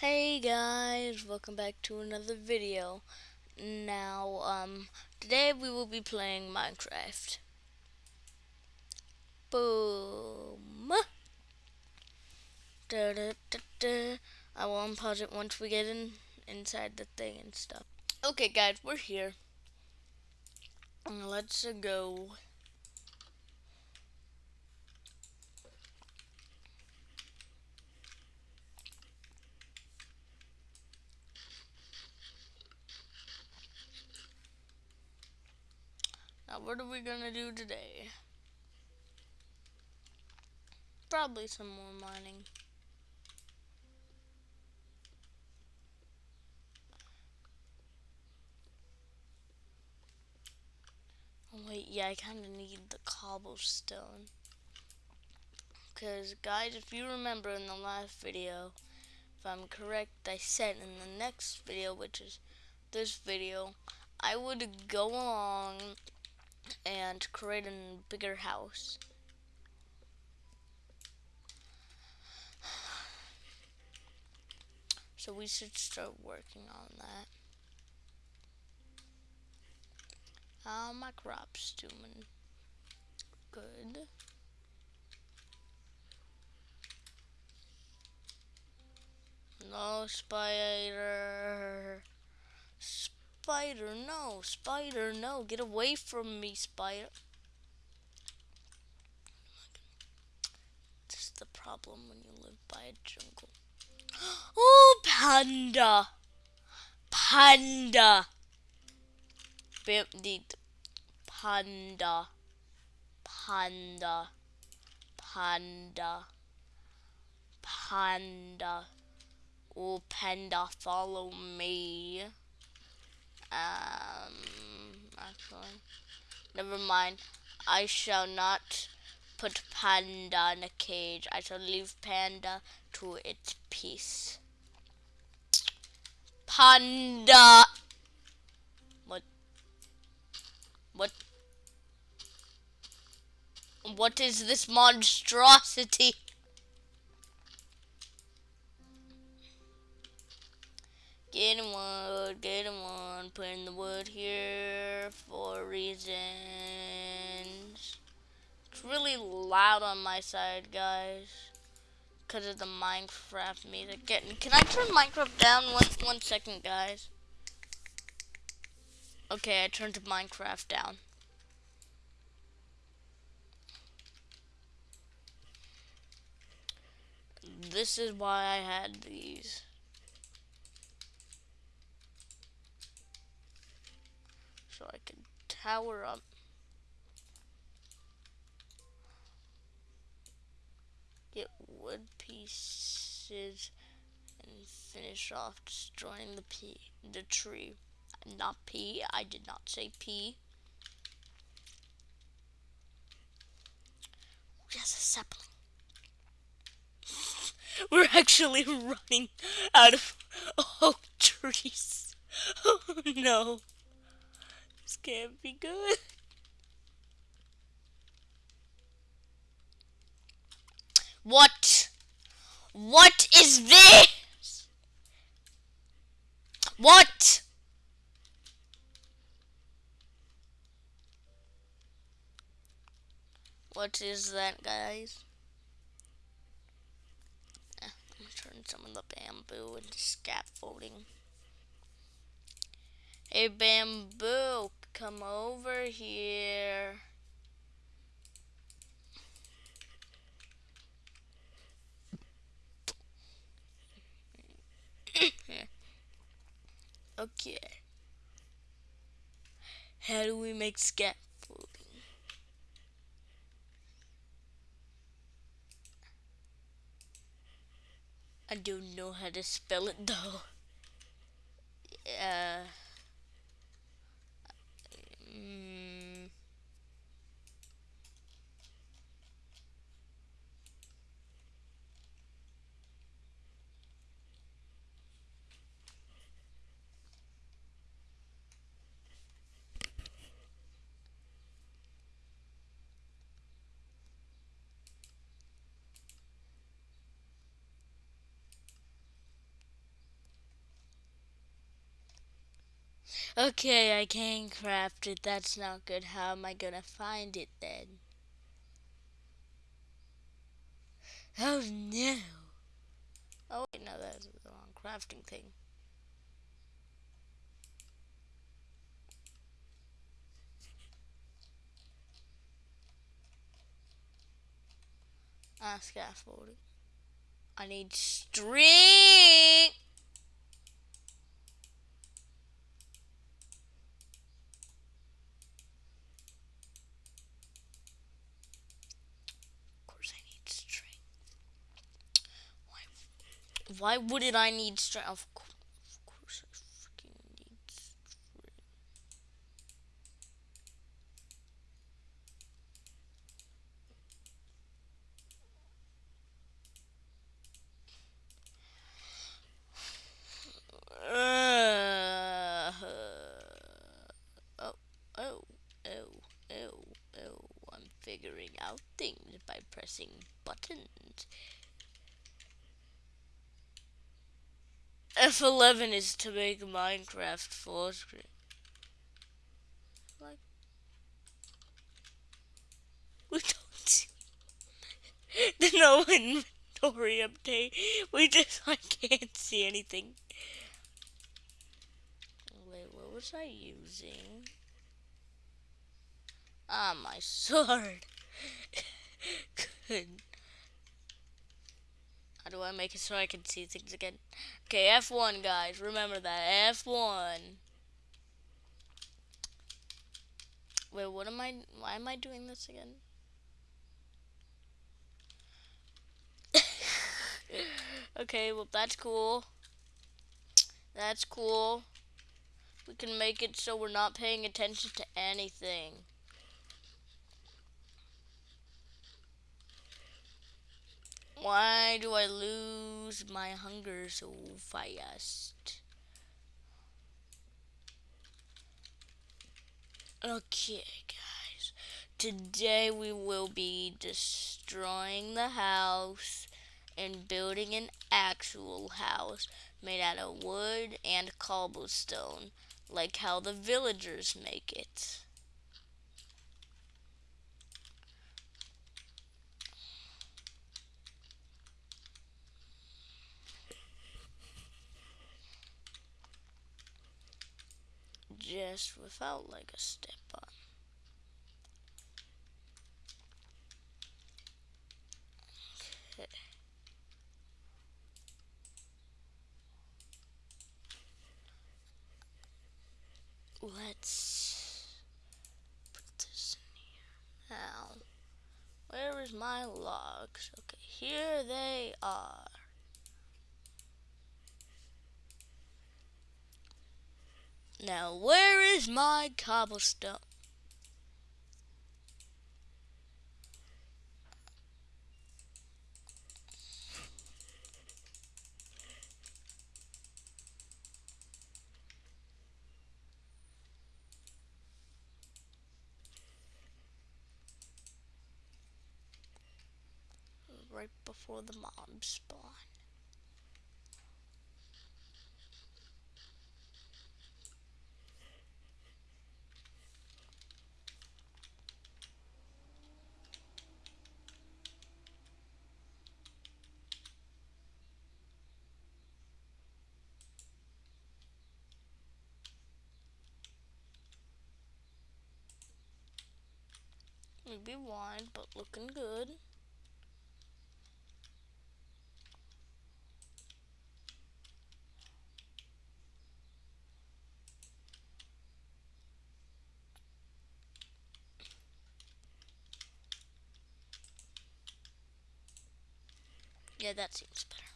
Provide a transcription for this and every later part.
Hey guys, welcome back to another video. Now, um, today we will be playing Minecraft. Boom! Da, da, da. I will unpause it once we get in inside the thing and stuff. Okay guys, we're here. Let's go. Now, what are we gonna do today? Probably some more mining. Oh, wait, yeah, I kind of need the cobblestone. Because, guys, if you remember in the last video, if I'm correct, I said in the next video, which is this video, I would go along and create a bigger house. So we should start working on that. How my crops doing? Good. No spider. Spider, no. Spider, no. Get away from me, spider. This is the problem when you live by a jungle. Oh, panda. Panda. Panda. Panda. Panda. Panda. Oh, panda, follow me. Um, actually, never mind. I shall not put Panda in a cage. I shall leave Panda to its peace. Panda! What? What? What is this monstrosity? Getting wood, getting putting the wood here for reasons. It's really loud on my side, guys. Because of the Minecraft music. Can I turn Minecraft down one, one second, guys? Okay, I turned Minecraft down. This is why I had these. so I tower up. Get wood pieces and finish off destroying the P the tree. Not P, I did not say P. Yes, a sapling. We're actually running out of oak trees. Oh no. This can't be good. What? What is this? What? What is that, guys? Eh, I'm some of the bamboo into scaffolding. Hey, bamboo, come over here. okay. How do we make scaffolding? I don't know how to spell it though. Yeah. Mm. Okay, I can't craft it. That's not good. How am I gonna find it then? Oh no. Oh wait, no, that's the wrong crafting thing. Ah, scaffolding. I need string. Of course I need string. Why, why wouldn't I need strength? Of course, of course I freaking need string. Uh, oh, oh, oh, oh, oh. I'm figuring out things by pressing buttons. F11 is to make Minecraft full screen. Like, we don't see the no inventory update. We just, I can't see anything. Wait, what was I using? Ah, my sword. Good. How do I make it so I can see things again? Okay, F1, guys. Remember that. F1. Wait, what am I... Why am I doing this again? okay, well, that's cool. That's cool. We can make it so we're not paying attention to anything. Why do I lose my hunger so fast? Okay, guys. Today we will be destroying the house and building an actual house made out of wood and cobblestone, like how the villagers make it. Just without like a step on. Okay. Let's put this in here. Now, where is my logs? Okay, here they are. Now, where is my cobblestone? Right before the mobs spawn. Maybe wide, but looking good. Yeah, that seems better.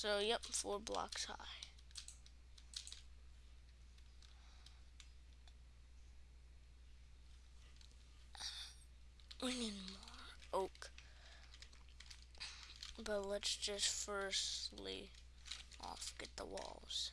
So, yep, four blocks high. We need more oak. But let's just firstly off get the walls.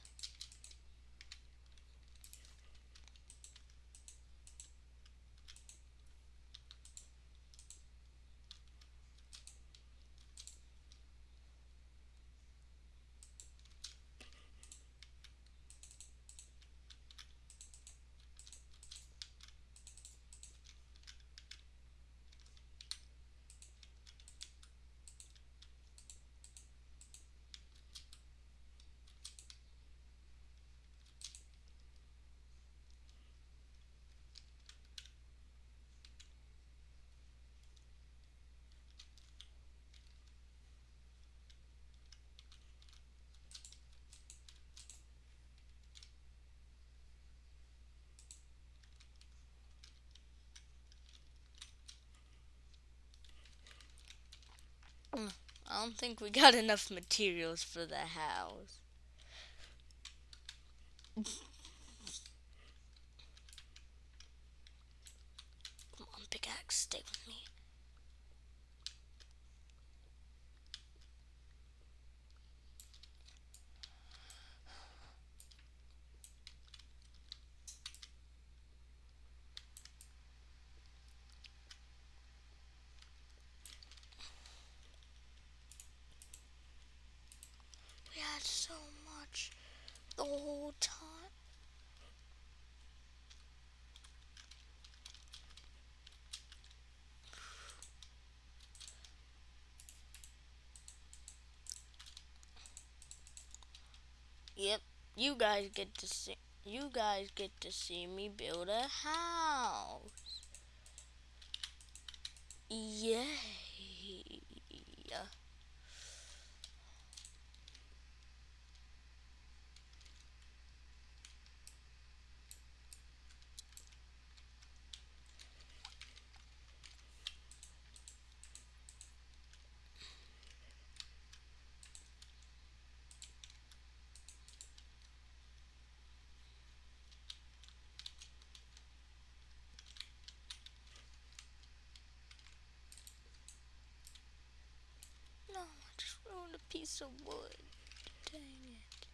I don't think we got enough materials for the house. Come on, pickaxe, stay with me. We had so much the whole time. Yep, you guys get to see you guys get to see me build a house. Yay. No, I just ruined a piece of wood. Dang it.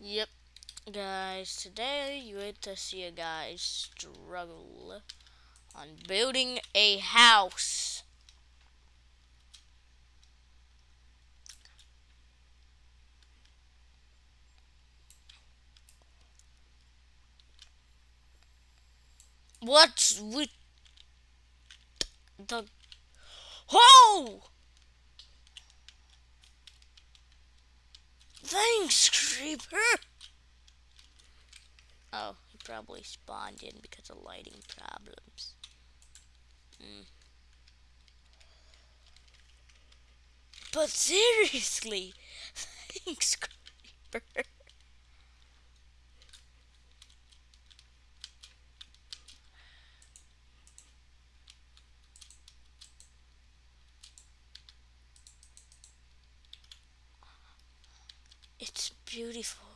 Yep, guys, today you get to see a guy struggle on building a house. What's with the... Oh! Thanks, Creeper! Oh, he probably spawned in because of lighting problems. Mm. But seriously, thanks, Creeper. It's beautiful.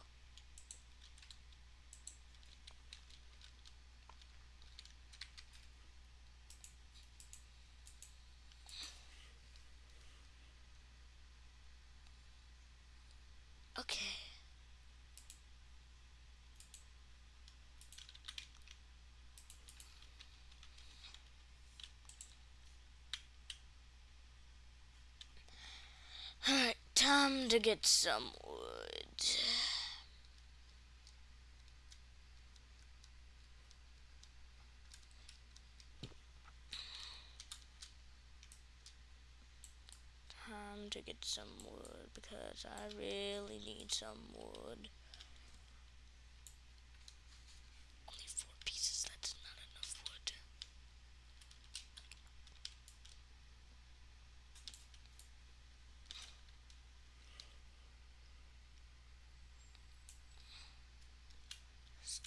Okay. Alright, time to get some wood. Time to get some wood because I really need some wood.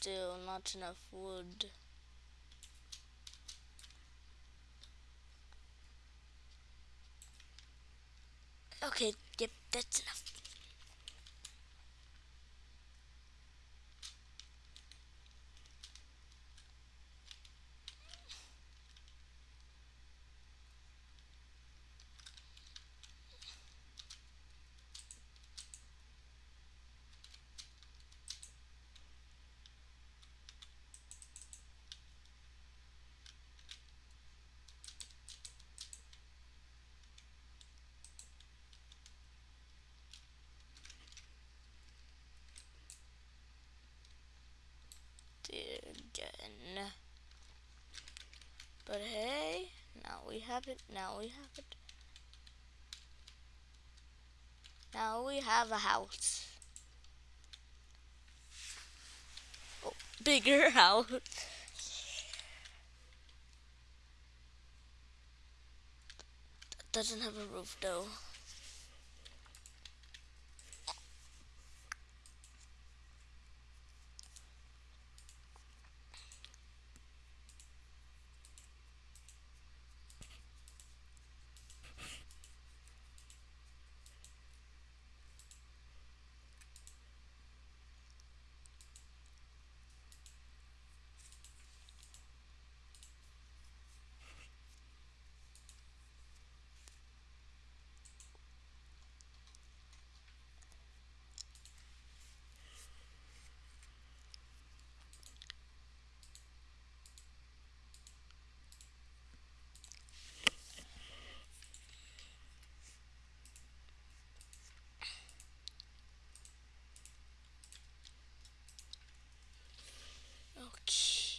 still not enough wood. Okay, yep, that's enough. Again. But hey, now we have it, now we have it. Now we have a house. Oh, bigger house. doesn't have a roof though.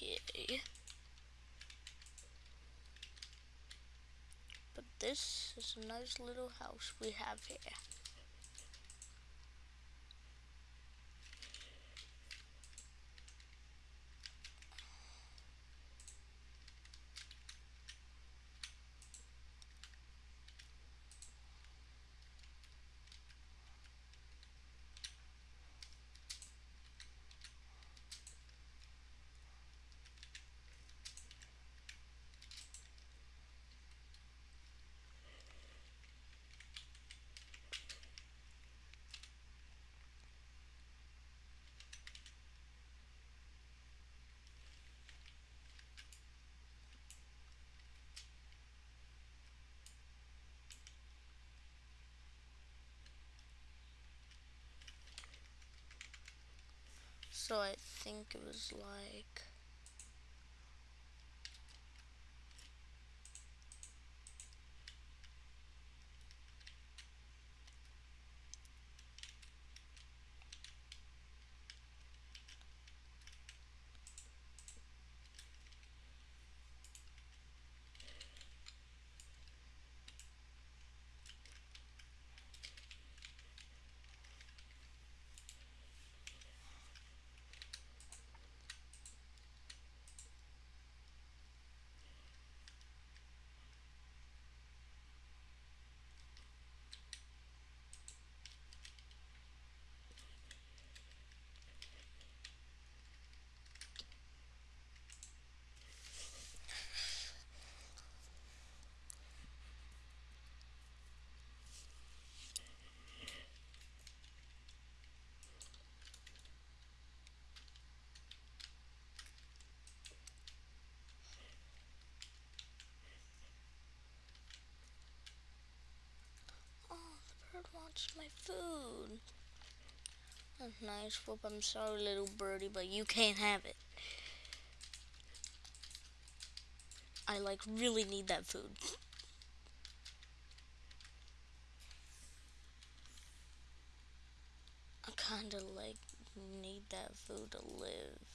Okay. But this is a nice little house we have here. So I think it was like wants my food. That's nice. Whoop, I'm sorry, little birdie, but you can't have it. I, like, really need that food. I kind of, like, need that food to live.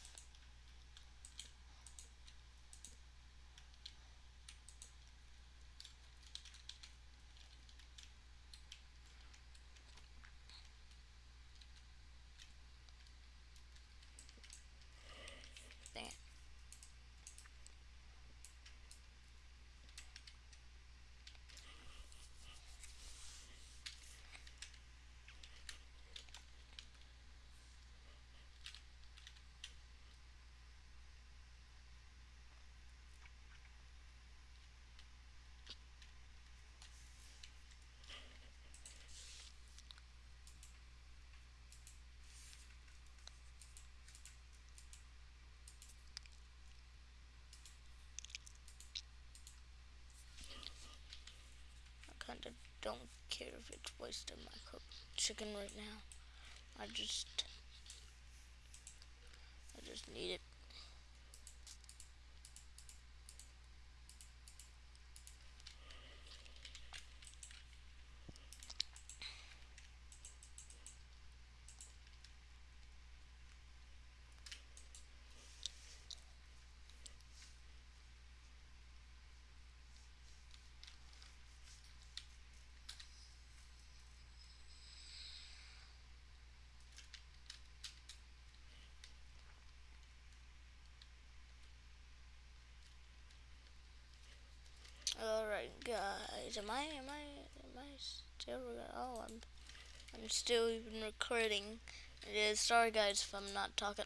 Don't care if it's wasting my cooked chicken right now. I just, I just need it. Guys, am I, am I, am I still, oh I'm, I'm still even recording. It is, sorry guys if I'm not talking.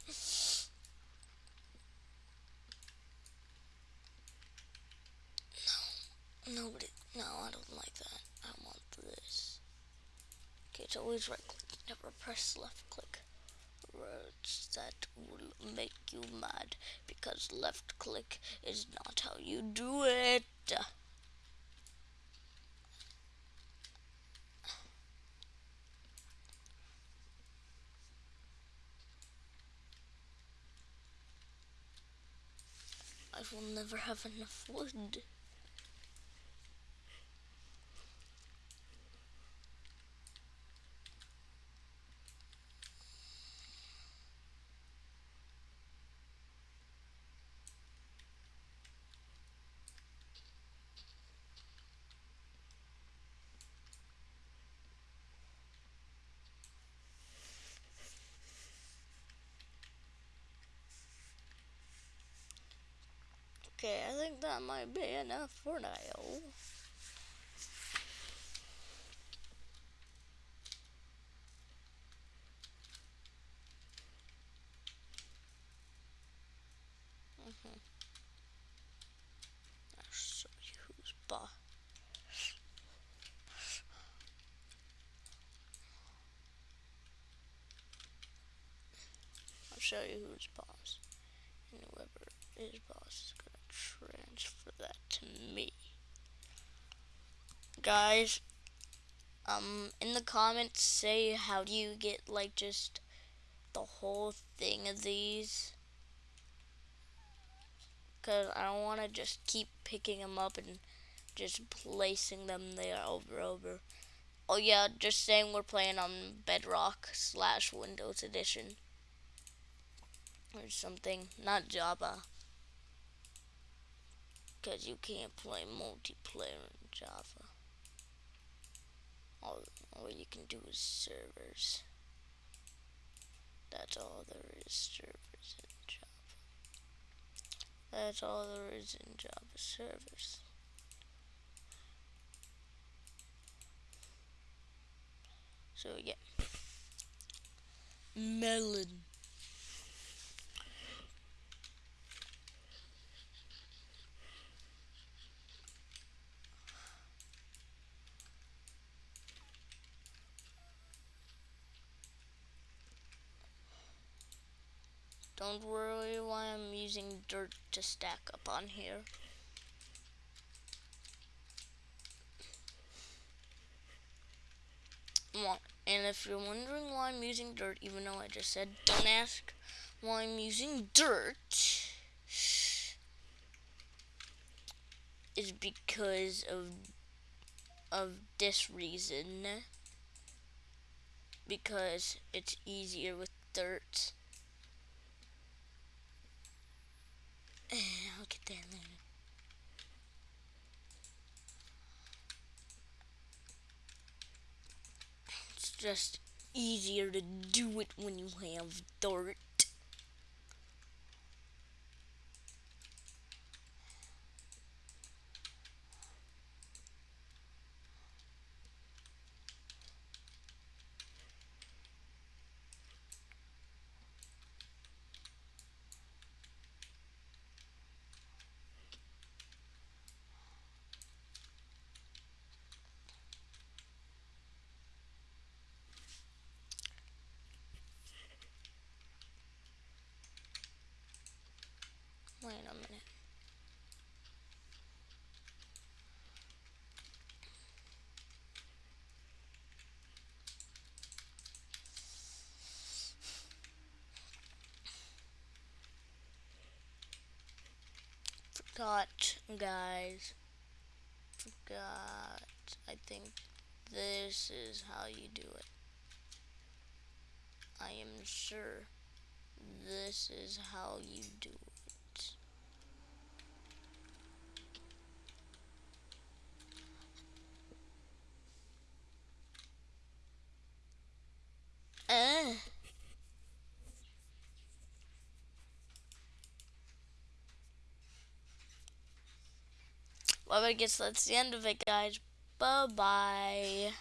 No, nobody, no I don't like that. I want this. Okay, it's always right click, never press left click. Words that will make you mad because left click is not how you do it. Will never have enough wood. Okay, I think that might be enough for now. Mm -hmm. I'll show you who's boss. I'll show you who's boss. And whoever is boss is gonna transfer that to me. Guys, um, in the comments, say how do you get, like, just the whole thing of these. Because I don't want to just keep picking them up and just placing them there over over. Oh yeah, just saying we're playing on Bedrock slash Windows Edition. Or something, not Java because you can't play multiplayer in Java. All, all you can do is servers. That's all there is, servers in Java. That's all there is in Java, servers. So yeah. Melon. Don't worry why I'm using dirt to stack up on here. And if you're wondering why I'm using dirt, even though I just said don't ask why I'm using dirt, is because of of this reason. Because it's easier with dirt. It's just easier to do it when you have dirt. Forgot, guys. Forgot. I think this is how you do it. I am sure this is how you do it. Uh. Well, I guess that's the end of it, guys. Bye-bye.